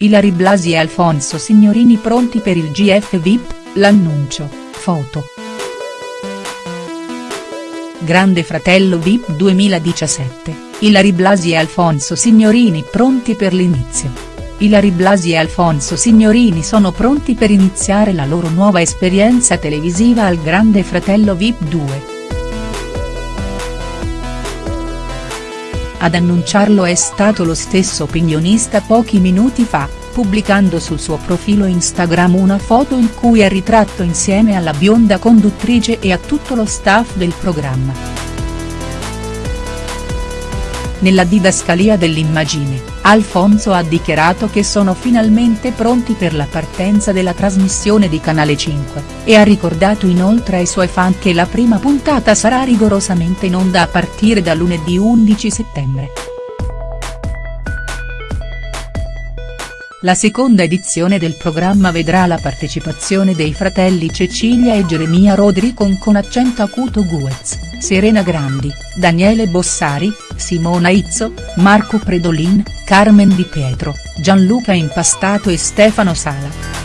Ilary Blasi e Alfonso Signorini pronti per il GF VIP, l'annuncio, foto. Grande Fratello VIP 2017, Ilary Blasi e Alfonso Signorini pronti per l'inizio. Ilary Blasi e Alfonso Signorini sono pronti per iniziare la loro nuova esperienza televisiva al Grande Fratello VIP 2. Ad annunciarlo è stato lo stesso opinionista pochi minuti fa, pubblicando sul suo profilo Instagram una foto in cui è ritratto insieme alla bionda conduttrice e a tutto lo staff del programma. Nella didascalia dell'immagine, Alfonso ha dichiarato che sono finalmente pronti per la partenza della trasmissione di Canale 5, e ha ricordato inoltre ai suoi fan che la prima puntata sarà rigorosamente in onda a partire da lunedì 11 settembre. La seconda edizione del programma vedrà la partecipazione dei fratelli Cecilia e Geremia Rodri con accento acuto Guez, Serena Grandi, Daniele Bossari, Simona Izzo, Marco Predolin, Carmen Di Pietro, Gianluca Impastato e Stefano Sala.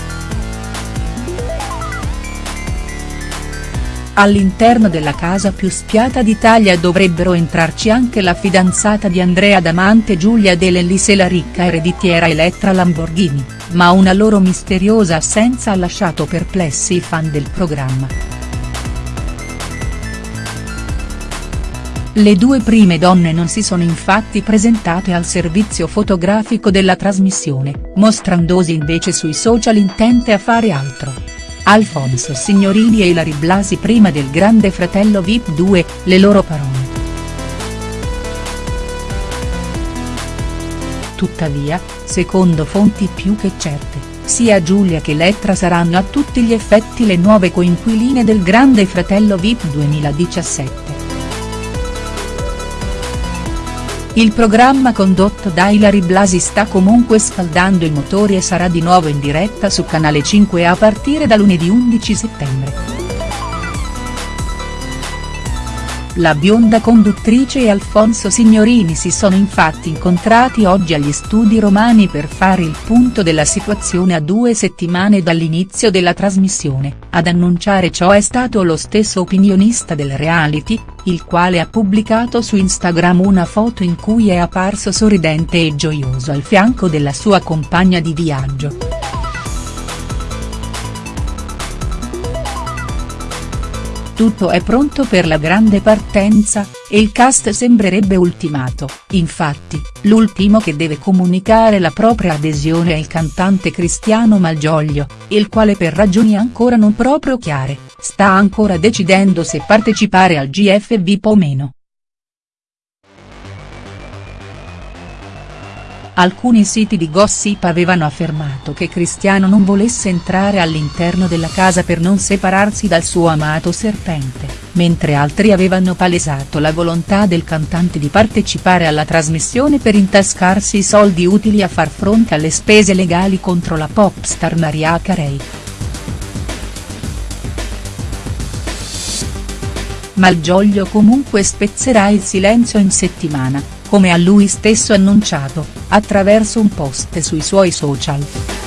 All'interno della casa più spiata d'Italia dovrebbero entrarci anche la fidanzata di Andrea Damante Giulia Dell'Ellis e la ricca ereditiera Elettra Lamborghini, ma una loro misteriosa assenza ha lasciato perplessi i fan del programma. Le due prime donne non si sono infatti presentate al servizio fotografico della trasmissione, mostrandosi invece sui social intente a fare altro. Alfonso Signorini e Ilary Blasi prima del Grande Fratello Vip 2, le loro parole. Tuttavia, secondo fonti più che certe, sia Giulia che Lettra saranno a tutti gli effetti le nuove coinquiline del Grande Fratello Vip 2017. Il programma condotto da Ilary Blasi sta comunque scaldando i motori e sarà di nuovo in diretta su Canale 5 a partire da lunedì 11 settembre. La bionda conduttrice e Alfonso Signorini si sono infatti incontrati oggi agli studi romani per fare il punto della situazione a due settimane dall'inizio della trasmissione, ad annunciare ciò è stato lo stesso opinionista del reality, il quale ha pubblicato su Instagram una foto in cui è apparso sorridente e gioioso al fianco della sua compagna di viaggio. Tutto è pronto per la grande partenza, e il cast sembrerebbe ultimato, infatti, l'ultimo che deve comunicare la propria adesione è il cantante Cristiano Malgioglio, il quale per ragioni ancora non proprio chiare, sta ancora decidendo se partecipare al GF VIP o meno. Alcuni siti di gossip avevano affermato che Cristiano non volesse entrare all'interno della casa per non separarsi dal suo amato serpente, mentre altri avevano palesato la volontà del cantante di partecipare alla trasmissione per intascarsi i soldi utili a far fronte alle spese legali contro la popstar Maria Carey. Malgioglio comunque spezzerà il silenzio in settimana, come ha lui stesso annunciato, attraverso un post sui suoi social.